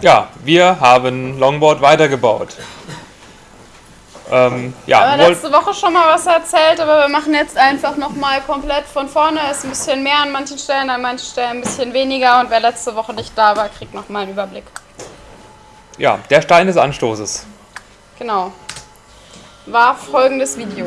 Ja, wir haben Longboard weitergebaut. Ähm, ja, Aber letzte Woche schon mal was erzählt, aber wir machen jetzt einfach nochmal komplett von vorne. Ist ein bisschen mehr an manchen Stellen, an manchen Stellen ein bisschen weniger. Und wer letzte Woche nicht da war, kriegt nochmal einen Überblick. ja, der Stein des Anstoßes. Genau. War folgendes Video.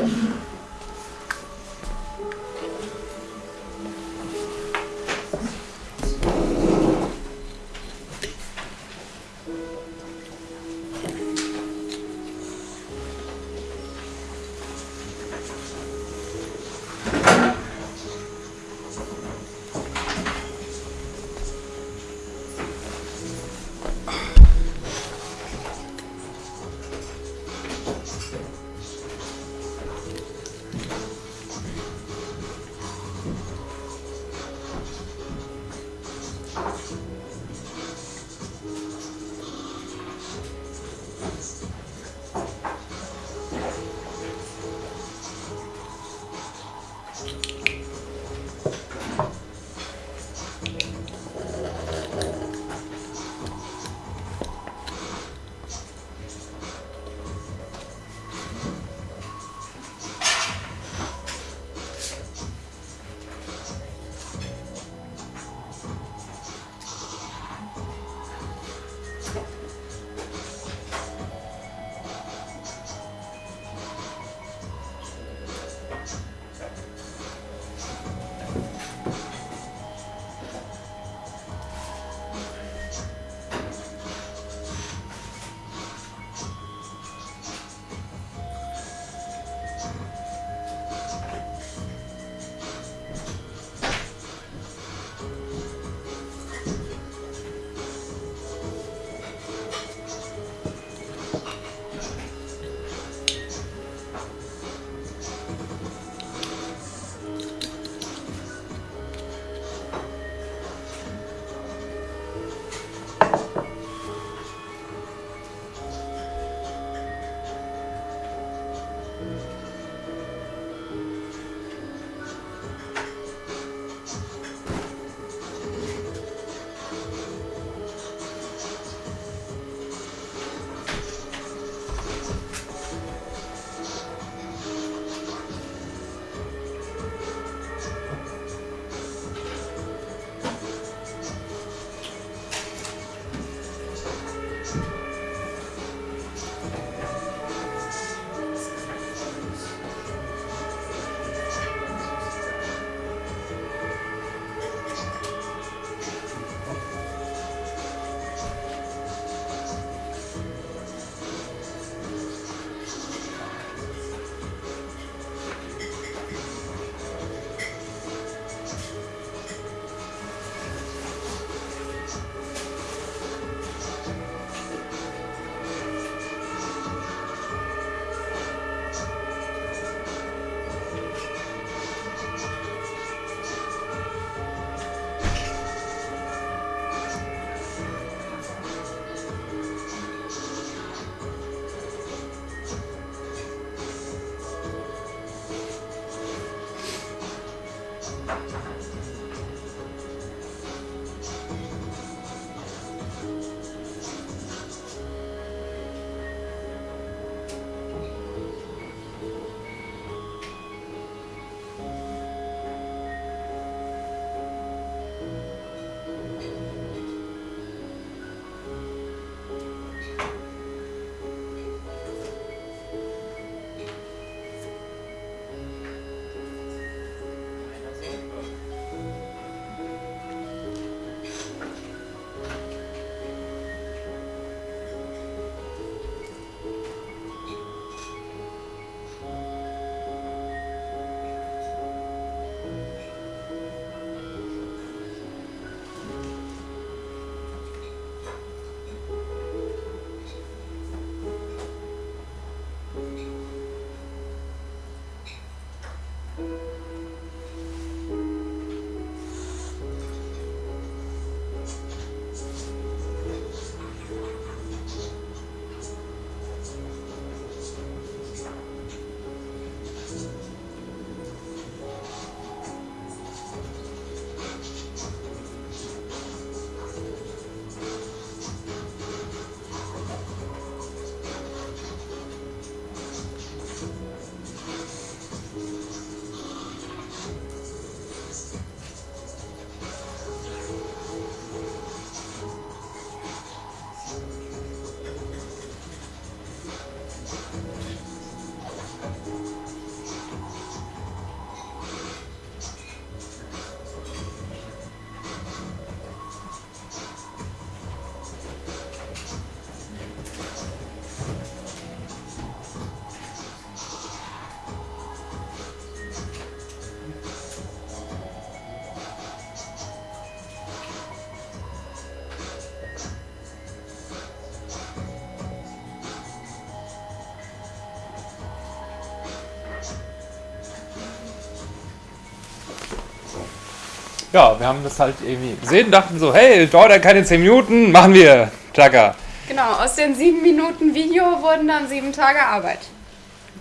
Ja, wir haben das halt irgendwie gesehen, dachten so, hey, dauert ja keine 10 Minuten, machen wir. Tschakka. Genau, aus den sieben Minuten Video wurden dann sieben Tage Arbeit.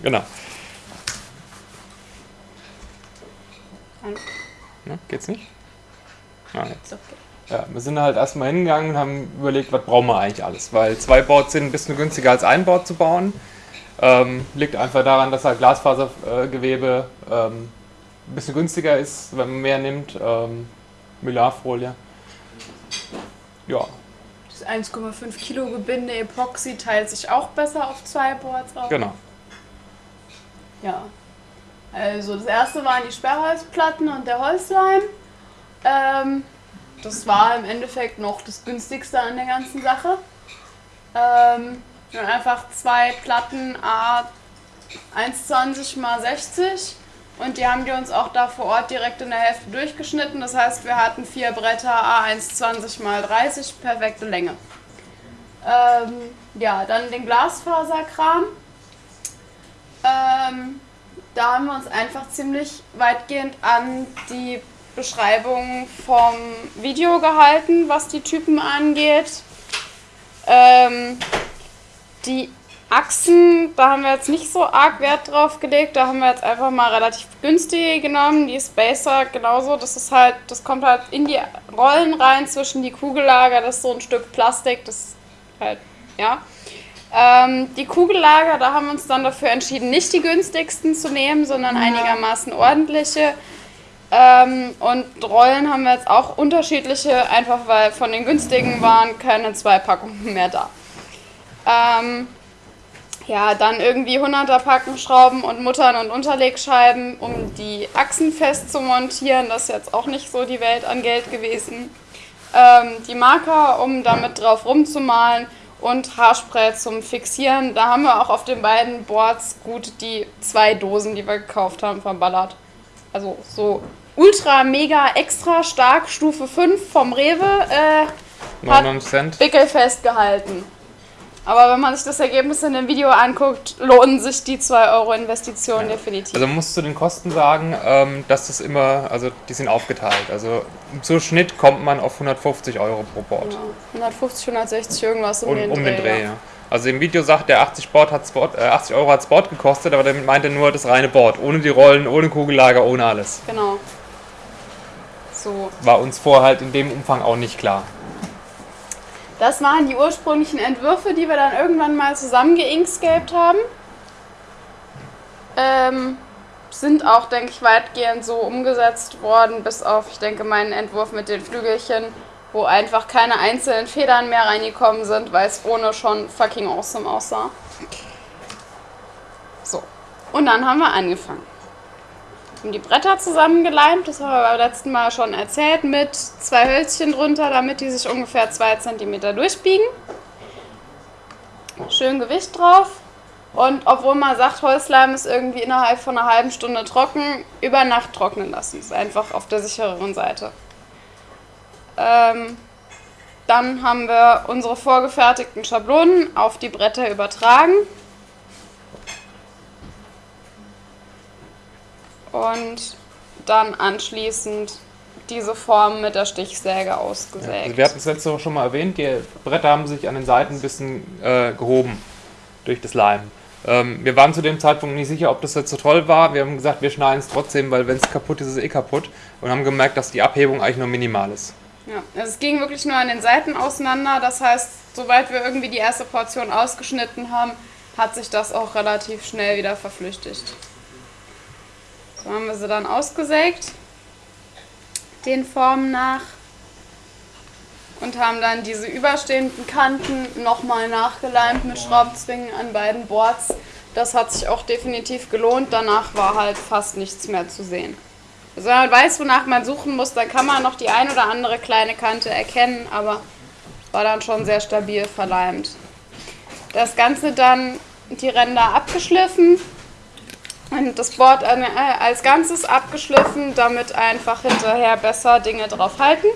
Genau. Und Ne, geht's nicht? Ah, jetzt. so. Ja, wir sind halt erstmal hingegangen und haben überlegt, was brauchen wir eigentlich alles. Weil zwei Boards sind ein bisschen günstiger als ein Board zu bauen. Ähm, liegt einfach daran, dass halt Glasfasergewebe ähm, ein bisschen günstiger ist, wenn man mehr nimmt. Ähm, Mylarfolie. Ja, Das 1,5 Kilo Gebinde Epoxy teilt sich auch besser auf zwei Boards auf. genau. Ja. Also das erste waren die Sperrholzplatten und der Holzleim. Ähm, das war im Endeffekt noch das günstigste an der ganzen Sache. Ähm, einfach zwei Platten A 1,20 mal 60 und die haben die uns auch da vor Ort direkt in der Hälfte durchgeschnitten. Das heißt, wir hatten vier Bretter A 1,20 mal 30, perfekte Länge. Ähm, ja, dann den Glasfaserkram. Ähm, da haben wir uns einfach ziemlich weitgehend an die Beschreibung vom Video gehalten, was die Typen angeht. Ähm, die Achsen, da haben wir jetzt nicht so arg Wert drauf gelegt. Da haben wir jetzt einfach mal relativ günstige genommen. Die Spacer genauso. Das ist halt, das kommt halt in die Rollen rein zwischen die Kugellager. Das ist so ein Stück Plastik. Das ist halt, ja. Ähm, die Kugellager, da haben wir uns dann dafür entschieden, nicht die günstigsten zu nehmen, sondern einigermaßen ordentliche. Ähm, und Rollen haben wir jetzt auch unterschiedliche, einfach weil von den günstigen waren keine zwei Packungen mehr da. Ähm, ja, dann irgendwie 100er Packen Schrauben und Muttern und Unterlegscheiben, um die Achsen fest zu montieren. Das ist jetzt auch nicht so die Welt an Geld gewesen. Ähm, die Marker, um damit drauf rumzumalen und Haarspray zum Fixieren. Da haben wir auch auf den beiden Boards gut die zwei Dosen, die wir gekauft haben, verballert. Also so ultra, mega, extra stark, Stufe 5 vom Rewe, äh, hat 99 Cent. wickelfest gehalten. Aber wenn man sich das Ergebnis in dem Video anguckt, lohnen sich die 2 Euro Investition definitiv. Also man muss zu den Kosten sagen, ähm, dass das immer, also die sind aufgeteilt. Also zu Schnitt kommt man auf 150 Euro pro Board. Ja, 150, 160 irgendwas um, Um, den, um den Dreh, ja. ja. Also im Video sagt der 80, Board hat Sport, äh, 80 Euro hat Sport gekostet, aber damit meint er nur das reine Board. Ohne die Rollen, ohne Kugellager, ohne alles. Genau. So, War uns vorher halt in dem Umfang auch nicht klar. Das waren die ursprünglichen Entwürfe, die wir dann irgendwann mal zusammen geinkscaped haben. Ähm, sind auch, denke ich, weitgehend so umgesetzt worden, bis auf, ich denke, meinen Entwurf mit den Flügelchen, wo einfach keine einzelnen Federn mehr reingekommen sind, weil es ohne schon fucking awesome aussah. So, und dann haben wir angefangen. Haben die Bretter zusammengeleimt, das haben wir beim letzten Mal schon erzählt, mit zwei Hölzchen drunter, damit die sich ungefähr zwei Zentimeter durchbiegen. Schön Gewicht drauf. Und obwohl man sagt, Holzleim ist irgendwie innerhalb von einer halben Stunde trocken, über Nacht trocknen lassen. Ist einfach auf der sichereren Seite. Ähm, dann haben wir unsere vorgefertigten Schablonen auf die Bretter übertragen. Und dann anschließend diese Form mit der Stichsäge ausgesägt. Also wir hatten es letzte Woche schon mal erwähnt, die Bretter haben sich an den Seiten ein bisschen äh, gehoben durch das Leim. Ähm, wir waren zu dem Zeitpunkt nicht sicher, ob das jetzt so toll war. Wir haben gesagt, wir schneiden es trotzdem, weil wenn es kaputt ist, ist es eh kaputt. Und haben gemerkt, dass die Abhebung eigentlich nur minimal ist. Ja, also es ging wirklich nur an den Seiten auseinander. Das heißt, sobald wir irgendwie die erste Portion ausgeschnitten haben, hat sich das auch relativ schnell wieder verflüchtigt. So haben wir sie dann ausgesägt, den Formen nach. Und haben dann diese überstehenden Kanten nochmal nachgeleimt mit Schraubzwingen an beiden Boards. Das hat sich auch definitiv gelohnt. Danach war halt fast nichts mehr zu sehen. Also wenn man weiß, wonach man suchen muss, dann kann man noch die ein oder andere kleine Kante erkennen, aber war dann schon sehr stabil verleimt. Das Ganze dann die Ränder abgeschliffen das Board äh, als Ganzes abgeschliffen, damit einfach hinterher besser Dinge drauf halten.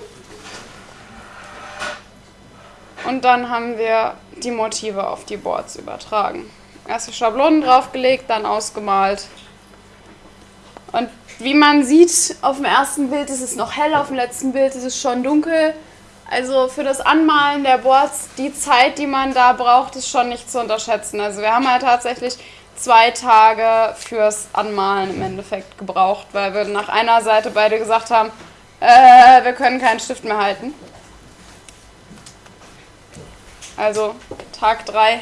Und dann haben wir die Motive auf die Boards übertragen. Erst die Schablonen draufgelegt, dann ausgemalt Und wie man sieht, auf dem ersten Bild ist es noch hell, auf dem letzten Bild ist es schon dunkel. Also für das Anmalen der Boards, die Zeit, die man da braucht, ist schon nicht zu unterschätzen. Also wir haben halt tatsächlich zwei Tage fürs Anmalen im Endeffekt gebraucht, weil wir nach einer Seite beide gesagt haben, äh, wir können keinen Stift mehr halten. Also Tag 3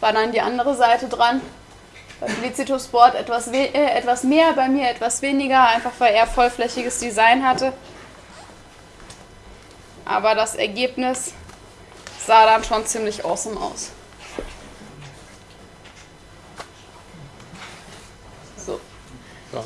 war dann die andere Seite dran. Bei Felicitus Board etwas, äh, etwas mehr, bei mir etwas weniger, einfach weil er vollflächiges Design hatte. Aber das Ergebnis sah dann schon ziemlich awesome aus.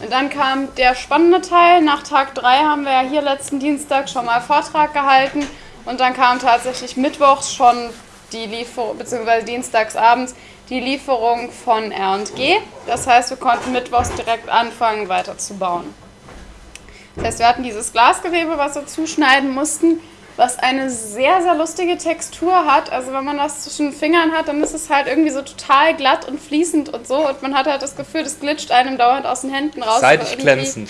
Und dann kam der spannende Teil. Nach Tag 3 haben wir ja hier letzten Dienstag schon mal Vortrag gehalten. Und dann kam tatsächlich mittwochs schon die Lieferung, beziehungsweise dienstagsabends die Lieferung von R&G. Das heißt, wir konnten mittwochs direkt anfangen, weiterzubauen. Das heißt, wir hatten dieses Glasgewebe, was wir zuschneiden mussten, was eine sehr, sehr lustige Textur hat. Also wenn man das zwischen den Fingern hat, dann ist es halt irgendwie so total glatt und fließend und so. Und man hat halt das Gefühl, das glitscht einem dauernd aus den Händen raus. Seidig glänzend.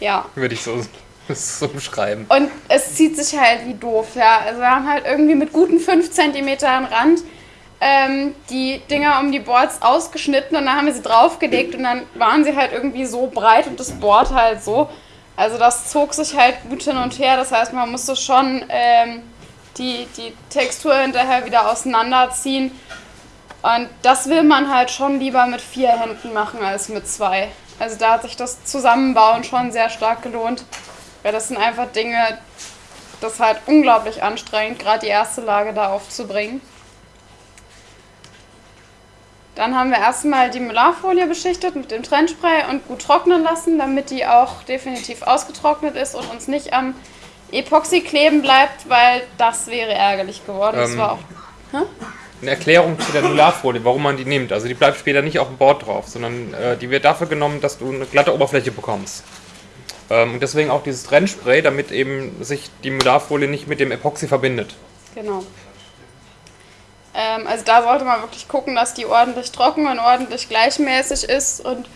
Ja. Würde ich so, so beschreiben. Und es zieht sich halt wie doof, ja. Also wir haben halt irgendwie mit guten 5 cm Rand ähm, die Dinger um die Boards ausgeschnitten und dann haben wir sie draufgelegt und dann waren sie halt irgendwie so breit und das Board halt so. Also das zog sich halt gut hin und her. Das heißt, man musste schon ähm, die, die Textur hinterher wieder auseinanderziehen. Und das will man halt schon lieber mit vier Händen machen als mit zwei. Also da hat sich das Zusammenbauen schon sehr stark gelohnt. Weil das sind einfach Dinge, das ist halt unglaublich anstrengend, gerade die erste Lage da aufzubringen. Dann haben wir erstmal die Molarfolie beschichtet mit dem Trennspray und gut trocknen lassen, damit die auch definitiv ausgetrocknet ist und uns nicht am Epoxy kleben bleibt, weil das wäre ärgerlich geworden. Das Ähm, war auch. Hä? Eine Erklärung zu der Molarfolie, warum man die nimmt. Also die bleibt später nicht auf dem Board drauf, sondern äh, die wird dafür genommen, dass du eine glatte Oberfläche bekommst. Ähm, und deswegen auch dieses Trennspray, damit eben sich die Molarfolie nicht mit dem Epoxy verbindet. Genau. Ähm, also da sollte man wirklich gucken, dass die ordentlich trocken und ordentlich gleichmäßig ist. Und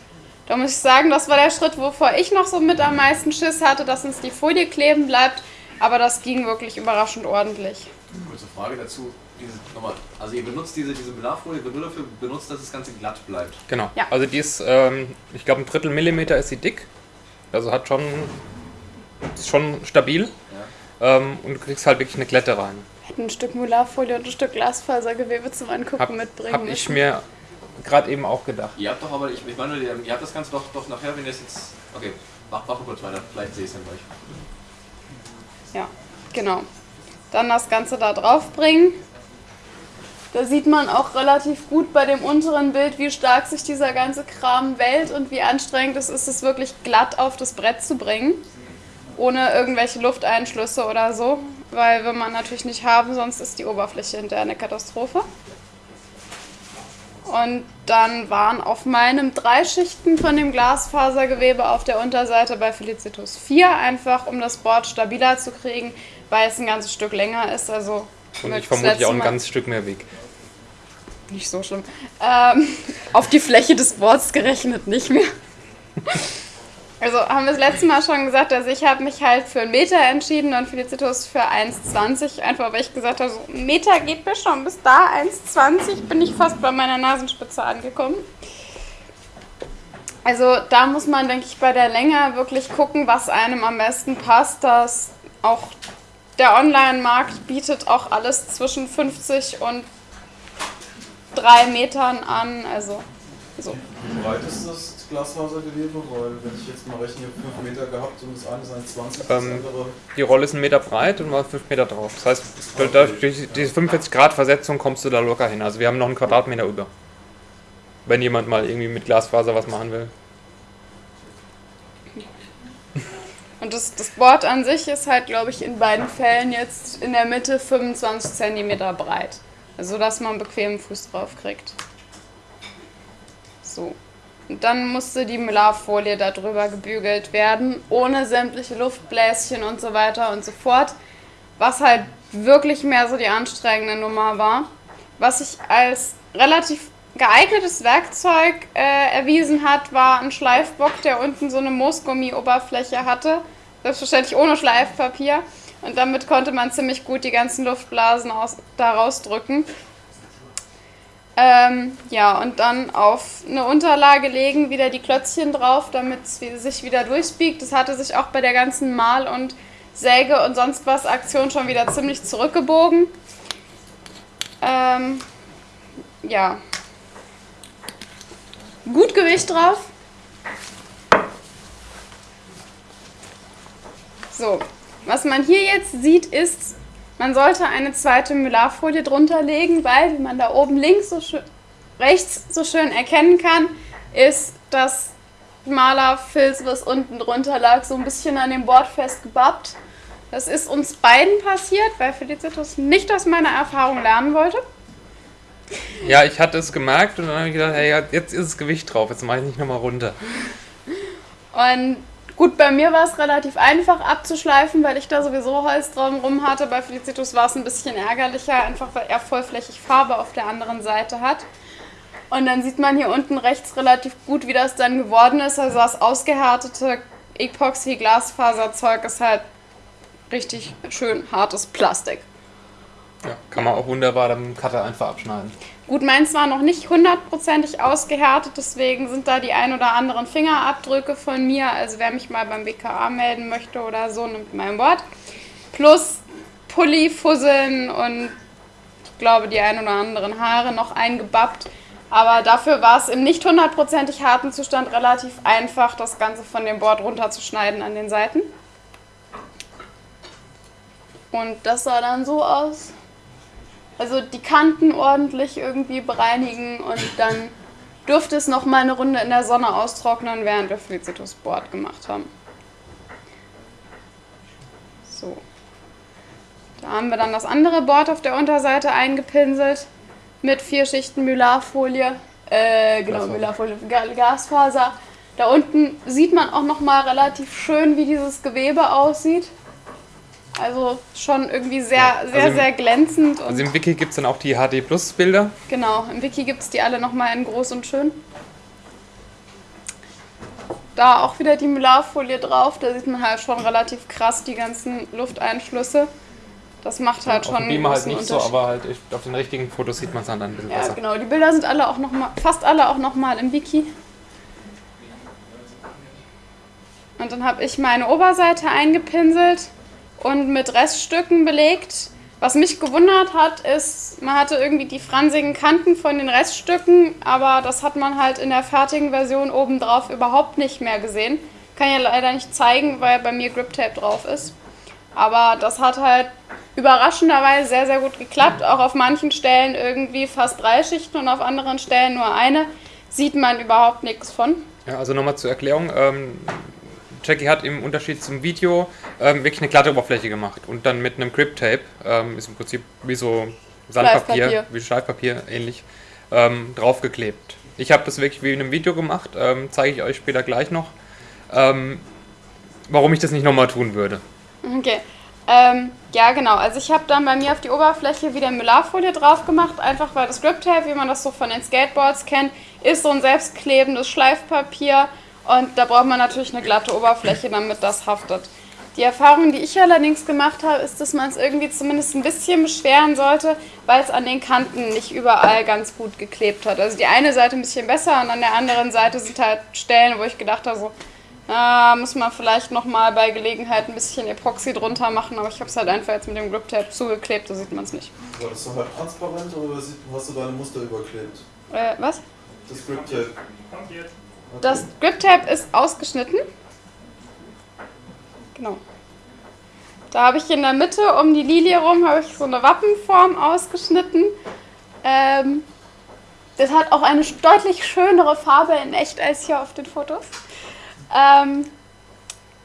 da muss ich sagen, das war der Schritt, wovor ich noch so mit am meisten Schiss hatte, dass uns die Folie kleben bleibt. Aber das ging wirklich überraschend ordentlich. Kurze Frage dazu. Diese, nochmal, also ihr benutzt diese, diese Belarfolie, wird nur dafür benutzt, dass das Ganze glatt bleibt. Genau. Ja. Also die ist, ähm, ich glaube, ein Drittel Millimeter ist sie dick. Also hat schon, ist schon stabil. Ja. Ähm, und du kriegst halt wirklich eine Glätte rein. Ein Stück Molarfolie und ein Stück Glasfasergewebe zum Angucken Hab, mitbringen hab ich mir gerade eben auch gedacht. Ihr habt doch aber, ich, ich meine, ihr, ihr habt das Ganze doch, doch nachher, wenn ihr es jetzt. Okay, mach, mach mal kurz weiter, vielleicht sehe ich es dann gleich. Ja, genau. Dann das Ganze da drauf bringen. Da sieht man auch relativ gut bei dem unteren Bild, wie stark sich dieser ganze Kram wellt und wie anstrengend es ist, es wirklich glatt auf das Brett zu bringen. Ohne irgendwelche Lufteinschlüsse oder so. Weil will man natürlich nicht haben, sonst ist die Oberfläche hinterher eine Katastrophe. Und dann waren auf meinem drei Schichten von dem Glasfasergewebe auf der Unterseite bei Felicitus 4, einfach um das Board stabiler zu kriegen, weil es ein ganzes Stück länger ist. Also Und ich vermute auch ein ganzes Stück mehr Weg. Nicht so schlimm. Ähm, auf die Fläche des Boards gerechnet nicht mehr. Also haben wir das letzte Mal schon gesagt, also ich habe mich halt für einen Meter entschieden und Felicitus für 1,20. Einfach weil ich gesagt habe, so ein Meter geht mir schon bis da, 1,20 bin ich fast bei meiner Nasenspitze angekommen. Also da muss man, denke ich, bei der Länge wirklich gucken, was einem am besten passt. Dass auch der Online-Markt bietet auch alles zwischen 50 und 3 Metern an. Also so. Wie breit ist das Glasfasergewebe? Weil wenn ich jetzt mal rechne, 5 Meter gehabt und das eine ist 1,20, das Ähm, andere... Die Rolle ist einen Meter breit und war 5 Meter drauf. Das heißt, durch durch diese 45 Grad Versetzung kommst du da locker hin. Also wir haben noch einen Quadratmeter über. Wenn jemand mal irgendwie mit Glasfaser was machen will. Und das, das Board an sich ist halt, glaube ich, in beiden Fällen jetzt in der Mitte 25 cm breit. Also, dass man einen bequemen Fuß drauf kriegt. So. Und dann musste die Molarfolie darüber gebügelt werden, ohne sämtliche Luftbläschen und so weiter und so fort. Was halt wirklich mehr so die anstrengende Nummer war. Was ich als relativ geeignetes Werkzeug äh, erwiesen hat, war ein Schleifbock, der unten so eine Moosgummi-Oberfläche hatte. Selbstverständlich ohne Schleifpapier. Und damit konnte man ziemlich gut die ganzen Luftblasen aus, da rausdrücken. Ähm, ja, und dann auf eine Unterlage legen, wieder die Klötzchen drauf, damit es sich wieder durchbiegt. Das hatte sich auch bei der ganzen Mal- und Säge und sonst was Aktion schon wieder ziemlich zurückgebogen. Ähm, ja. Gut Gewicht drauf. So, was man hier jetzt sieht, ist, man sollte eine zweite Mylarfolie drunter legen, weil, wie man da oben links so schön, rechts so schön erkennen kann, ist das Malerfilz, was unten drunter lag, so ein bisschen an dem Board festgebappt. Das ist uns beiden passiert, weil Felicitas nicht aus meiner Erfahrung lernen wollte. Ja, ich hatte es gemerkt und dann habe ich gedacht, hey, jetzt ist das Gewicht drauf, jetzt mache ich nicht nochmal runter. Und gut, bei mir war es relativ einfach abzuschleifen, weil ich da sowieso Holz drum hatte. Bei Felicitus war es ein bisschen ärgerlicher, einfach weil er vollflächig Farbe auf der anderen Seite hat. Und dann sieht man hier unten rechts relativ gut, wie das dann geworden ist. Also das ausgehärtete Epoxy-Glasfaserzeug ist halt richtig schön hartes Plastik. Ja, kann man auch wunderbar mit dem Cutter einfach abschneiden. Gut, meins war noch nicht hundertprozentig ausgehärtet, deswegen sind da die ein oder anderen Fingerabdrücke von mir. Also wer mich mal beim BKA melden möchte oder so, nimmt mein Wort. Plus Pulli-Fusseln und ich glaube die ein oder anderen Haare noch eingebappt. Aber dafür war es im nicht hundertprozentig harten Zustand relativ einfach, das Ganze von dem Board runterzuschneiden an den Seiten. Und das sah dann so aus. Also die Kanten ordentlich irgendwie bereinigen und dann durfte es noch mal eine Runde in der Sonne austrocknen, während wir Felicitus Board gemacht haben. So. Da haben wir dann das andere Board auf der Unterseite eingepinselt mit vier Schichten Mylarfolie. Äh, genau, Glasfaser. Mylarfolie, Ga- Glasfaser. Da unten sieht man auch noch mal relativ schön, wie dieses Gewebe aussieht. Also schon irgendwie sehr, Ja, also sehr, im- sehr glänzend. Und Also im Wiki gibt es dann auch die HD Plus Bilder. genau, im Wiki gibt es die alle nochmal in groß und schön. Da auch wieder die Mylarfolie drauf. Da sieht man halt schon relativ krass die ganzen Lufteinschlüsse. Das macht halt auf schon dem einen Beamer halt nicht so, aber halt auf den richtigen Fotos sieht man es dann ein bisschen Ja, besser. genau. Die Bilder sind alle auch noch mal, fast alle auch nochmal im Wiki. Und dann habe ich meine Oberseite eingepinselt und mit Reststücken belegt. Was mich gewundert hat, ist, man hatte irgendwie die fransigen Kanten von den Reststücken, aber das hat man halt in der fertigen Version obendrauf überhaupt nicht mehr gesehen. Kann ja leider nicht zeigen, weil bei mir Grip Tape drauf ist. Aber das hat halt überraschenderweise sehr, sehr gut geklappt. Auch auf manchen Stellen irgendwie fast drei Schichten und auf anderen Stellen nur eine. Sieht man überhaupt nichts von. Ja, also nochmal zur Erklärung. Ähm, Jackie hat im Unterschied zum Video ähm, wirklich eine glatte Oberfläche gemacht und dann mit einem Grip Tape, ähm, ist im Prinzip wie so Sandpapier, Schleifpapier. wie Schleifpapier ähnlich, ähm, draufgeklebt. Ich habe das wirklich wie in einem Video gemacht, ähm, zeige ich euch später gleich noch, ähm, warum ich das nicht nochmal tun würde. Okay. Ähm, ja, genau. Also ich habe dann bei mir auf die Oberfläche wieder Mylarfolie drauf gemacht, einfach weil das Grip Tape, wie man das so von den Skateboards kennt, ist so ein selbstklebendes Schleifpapier und da braucht man natürlich eine glatte Oberfläche, damit das haftet. Die Erfahrung, die ich allerdings gemacht habe, ist, dass man es irgendwie zumindest ein bisschen beschweren sollte, weil es an den Kanten nicht überall ganz gut geklebt hat. Also die eine Seite ein bisschen besser und an der anderen Seite sind halt Stellen, wo ich gedacht habe, so, Ah, muss man vielleicht nochmal bei Gelegenheit ein bisschen Epoxy drunter machen, aber ich habe es halt einfach jetzt mit dem Grip Tape zugeklebt, da sieht man es nicht. War das so halb transparent oder sieht- hast du deine Muster überklebt? Äh, was? Das Grip Tape. Das Grip Tape ist ausgeschnitten. Genau. Da habe ich in der Mitte um die Lilie rum habe ich so eine Wappenform ausgeschnitten. Ähm, das hat auch eine deutlich schönere Farbe in echt als hier auf den Fotos. Ähm,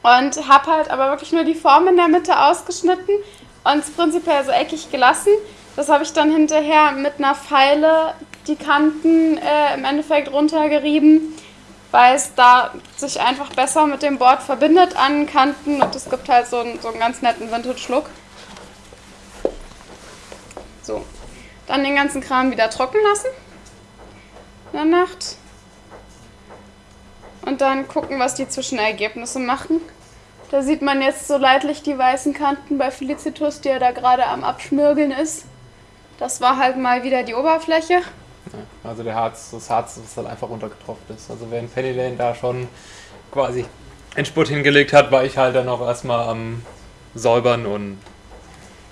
und habe halt aber wirklich nur die Form in der Mitte ausgeschnitten und es prinzipiell so eckig gelassen. Das habe ich dann hinterher mit einer Feile die Kanten äh, im Endeffekt runtergerieben, weil es da sich einfach besser mit dem Board verbindet an Kanten und es gibt halt so einen, so einen ganz netten Vintage-Look. So, dann den ganzen Kram wieder trocken lassen. eine Nacht. Und dann gucken, was die Zwischenergebnisse machen. Da sieht man jetzt so leidlich die weißen Kanten bei Felicitus, die er da gerade am Abschmirgeln ist. Das war halt mal wieder die Oberfläche. Ja, also der Harz, das Harz, das halt einfach runtergetropft ist. Also wenn Penny Lane da schon quasi Endspurt hingelegt hat, war ich halt dann auch erstmal am Säubern und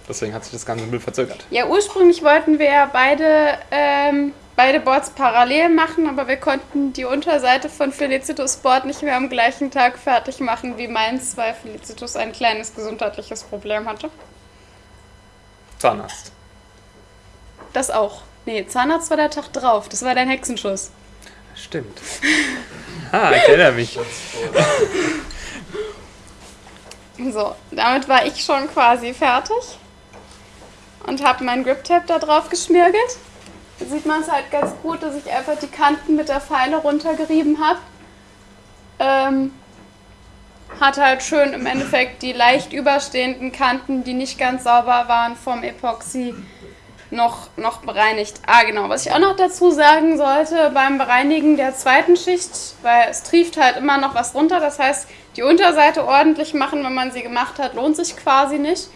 deswegen hat sich das ganze Müll verzögert. Ja, ursprünglich wollten wir ja beide, ähm, beide Boards parallel machen, aber wir konnten die Unterseite von Felicitus Board nicht mehr am gleichen Tag fertig machen wie meins, weil Felicitus ein kleines gesundheitliches Problem hatte. Zahnarzt. Das auch. Nee, Zahnarzt war der Tag drauf. Das war dein Hexenschuss. Stimmt. Ah, ich erinnere mich. So, damit war ich schon quasi fertig und habe meinen Grip-Tape da drauf geschmirgelt. Da sieht man es halt ganz gut, dass ich einfach die Kanten mit der Feile runtergerieben habe. Ähm, hat halt schön im Endeffekt die leicht überstehenden Kanten, die nicht ganz sauber waren vom Epoxy, noch, noch bereinigt. Ah, genau. Was ich auch noch dazu sagen sollte, beim Bereinigen der zweiten Schicht, weil es trieft halt immer noch was runter. Das heißt, die Unterseite ordentlich machen, wenn man sie gemacht hat, lohnt sich quasi nicht.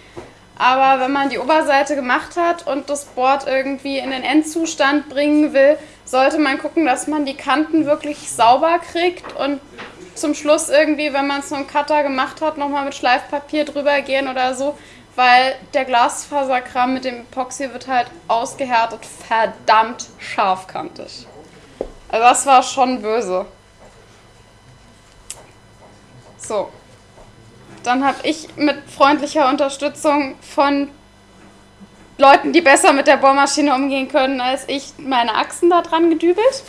Aber wenn man die Oberseite gemacht hat und das Board irgendwie in den Endzustand bringen will, sollte man gucken, dass man die Kanten wirklich sauber kriegt und zum Schluss irgendwie, wenn man es so einen Cutter gemacht hat, nochmal mit Schleifpapier drüber gehen oder so, weil der Glasfaserkram mit dem Epoxy wird halt ausgehärtet, verdammt scharfkantig. Also das war schon böse. So. Dann habe ich mit freundlicher Unterstützung von Leuten, die besser mit der Bohrmaschine umgehen können als ich, meine Achsen da dran gedübelt.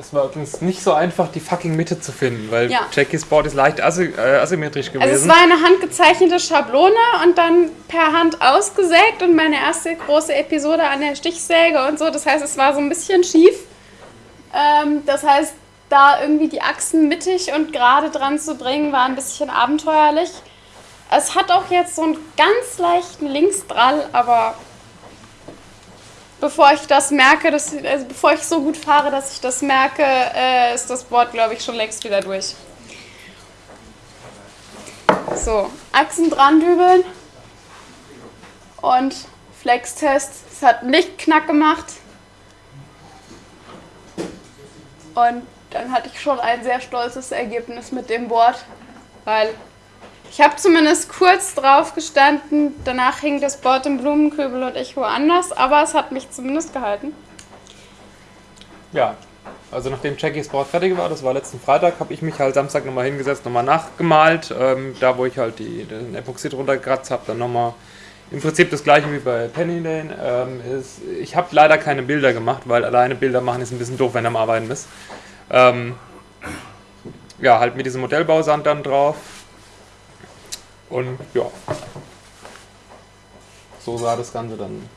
Es war übrigens nicht so einfach, die fucking Mitte zu finden, weil Ja. Jackies Board ist leicht asy äh, asymmetrisch gewesen. Also es war eine handgezeichnete Schablone und dann per Hand ausgesägt und meine erste große Episode an der Stichsäge und so. Das heißt, es war so ein bisschen schief. Ähm, das heißt, da irgendwie die Achsen mittig und gerade dran zu bringen, war ein bisschen abenteuerlich. Es hat auch jetzt so einen ganz leichten Linksdrall, aber bevor ich das merke, dass, also bevor ich so gut fahre, dass ich das merke, äh, ist das Board, glaube ich, schon längst wieder durch. So, Achsen dran dübeln und Flex-Test. Es hat nicht knack gemacht. Und dann hatte ich schon ein sehr stolzes Ergebnis mit dem Board, weil ich habe zumindest kurz drauf gestanden. Danach hing das Board im Blumenkübel und ich woanders, aber es hat mich zumindest gehalten. Ja, also nachdem Jackies Board fertig war, das war letzten Freitag, habe ich mich halt Samstag nochmal hingesetzt, nochmal nachgemalt. Ähm, da, wo ich halt die, den Epoxid runtergekratzt habe, dann nochmal im Prinzip das gleiche wie bei Penny Lane. Ähm, ist, ich habe leider keine Bilder gemacht, weil alleine Bilder machen ist ein bisschen doof, wenn du am Arbeiten bist. Ähm, ja, halt mit diesem Modellbausand dann drauf. Und ja, so sah das Ganze dann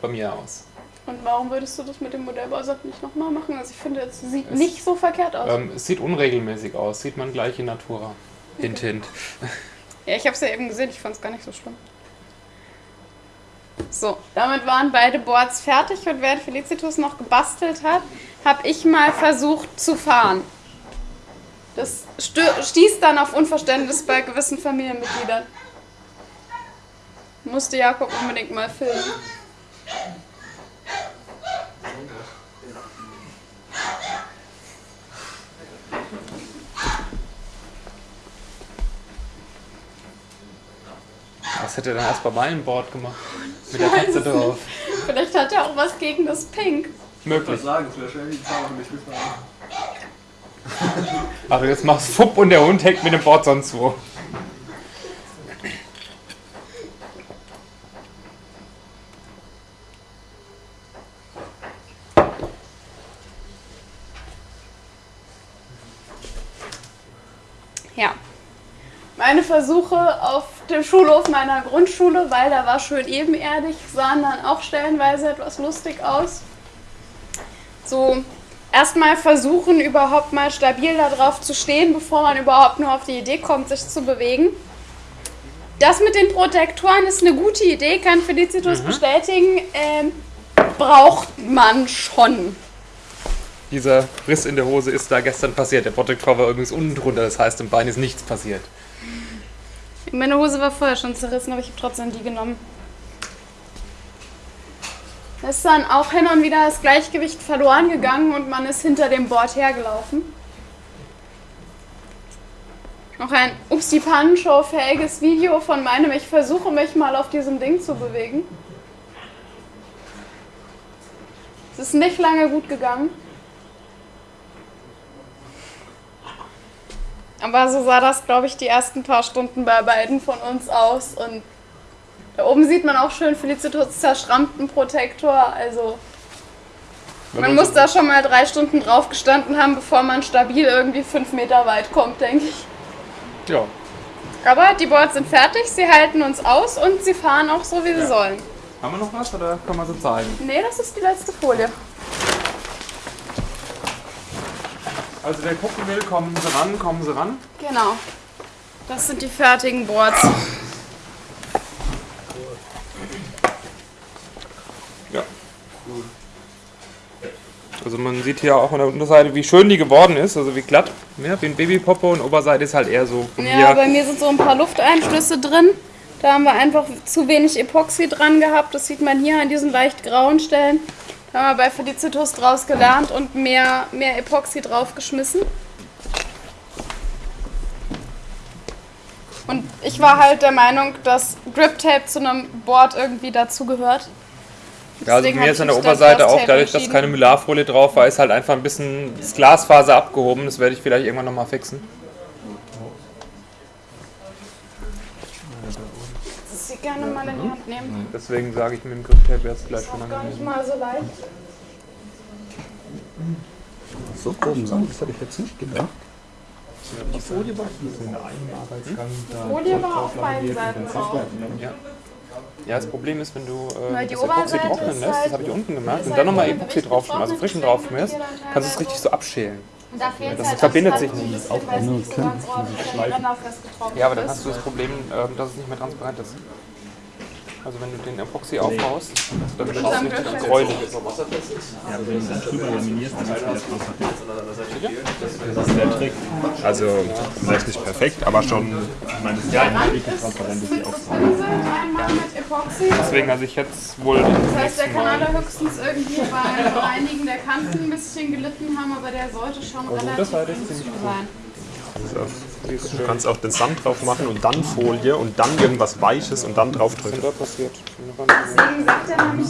bei mir aus. Und warum würdest du das mit dem Modellbausatz nicht nochmal machen? Also ich finde, es sieht Es- nicht so verkehrt aus. Ähm, es sieht unregelmäßig aus, sieht man gleich in Natura. Hint, hint. Ja, ich habe es ja eben gesehen, ich fand es gar nicht so schlimm. So, damit waren beide Boards fertig und während Felicitus noch gebastelt hat, habe ich mal versucht zu fahren. Das stieß dann auf Unverständnis bei gewissen Familienmitgliedern. Musste Jakob unbedingt mal filmen. Was hätte er dann erst bei meinem Board gemacht? Mit der Katze drauf. Vielleicht hat er auch was gegen das Pink. Ich Möglich. sagen, es wäre schön, die Farbe mich mitmachen. Also jetzt machst Fupp und der Hund hängt mit dem Board sonst wo. Ja. Meine Versuche auf dem Schulhof meiner Grundschule, weil da war schön ebenerdig, sahen dann auch stellenweise etwas lustig aus. So, erstmal versuchen, überhaupt mal stabil darauf zu stehen, bevor man überhaupt nur auf die Idee kommt, sich zu bewegen. Das mit den Protektoren ist eine gute Idee, kann Felicitus bestätigen. Ähm, braucht man schon. dieser Riss in der Hose ist da gestern passiert. Der Protector war übrigens unten drunter, das heißt, im Bein ist nichts passiert. Meine Hose war vorher schon zerrissen, aber ich habe trotzdem die genommen. Ist dann auch hin und wieder das Gleichgewicht verloren gegangen und man ist hinter dem Board hergelaufen. Noch ein Upsi Show fähiges Video von meinem Ich versuche mich mal auf diesem Ding zu bewegen. Es ist nicht lange gut gegangen. Aber so sah das, glaube ich, die ersten paar Stunden bei beiden von uns aus. Und da oben sieht man auch schön Felicitas zerschrammten Protektor. Also man man muss so- da schon mal drei Stunden drauf gestanden haben, bevor man stabil irgendwie fünf Meter weit kommt, denke ich. Ja, Aber die Boards sind fertig, sie halten uns aus und sie fahren auch so, wie sie sollen. haben wir noch was oder kann man so zeigen? Nee, das ist die letzte Folie. Also wer gucken will, kommen Sie ran, kommen Sie ran. Genau. Das sind die fertigen Boards. Ja. Also man sieht hier auch an der Unterseite, wie schön die geworden ist, also wie glatt, ja, wie ein Babypopo und Oberseite ist halt eher so Ja, hier. bei mir sind so ein paar Lufteinschlüsse drin. Da haben wir einfach zu wenig Epoxy dran gehabt. Das sieht man hier an diesen leicht grauen Stellen. Da haben wir bei Felicitus draus gelernt und mehr, mehr Epoxy draufgeschmissen. Und ich war halt der Meinung, dass Grip Tape zu einem Board irgendwie dazugehört. Ja, also mir ist an der Oberseite auch, Tape dadurch, dass keine Mylarfolie drauf war, ist halt einfach ein bisschen das Glasfaser abgehoben. Das werde ich vielleicht irgendwann nochmal fixen. Das Sie gerne mal in die Hand nehmen. Deswegen sage ich mit dem Grip-Tape wäre es vielleicht schon Auch gar nicht mal so leicht. So groben Sand, das hätte ich jetzt nicht gedacht. Die Folie war Folie war auf beiden Seiten drauf. Ja. Ja, das Problem ist, wenn du äh, die das Epoxy trocknen lässt, das halt- habe ich unten gemerkt, ist und halt dann nochmal im Epoxy drauf, also frischen drauf ihr dann kannst du es teilweise- richtig so abschälen. Und da fehlt Das halt verbindet auch sich nicht. ganz ordentlich renderfest getrocknet Ja, aber dann ist. hast du das Problem, ähm, dass es nicht mehr transparent ist. Also wenn du den Epoxy aufbaust, dann wird es Dann richtig wird es- gräulich. Ja, aber wenn du das drüber laminierst, dann ist es Das ist der Trick. Also, vielleicht nicht perfekt, aber schon, ich meine, das ist ja ein wirklich transparent, ist die Aufgabe. Diese einmal mit Epoxy. Deswegen, also ich jetzt wohl Das heißt, der kann Mal. allerhöchstens irgendwie beim Reinigen der Kanten ein bisschen gelitten haben, aber der sollte schon relativ Also das jetzt gut sein. Du kannst auch den Sand drauf machen und dann Folie und dann irgendwas Weiches und dann drauf drücken. Was ist da passiert? Deswegen sagt er nämlich...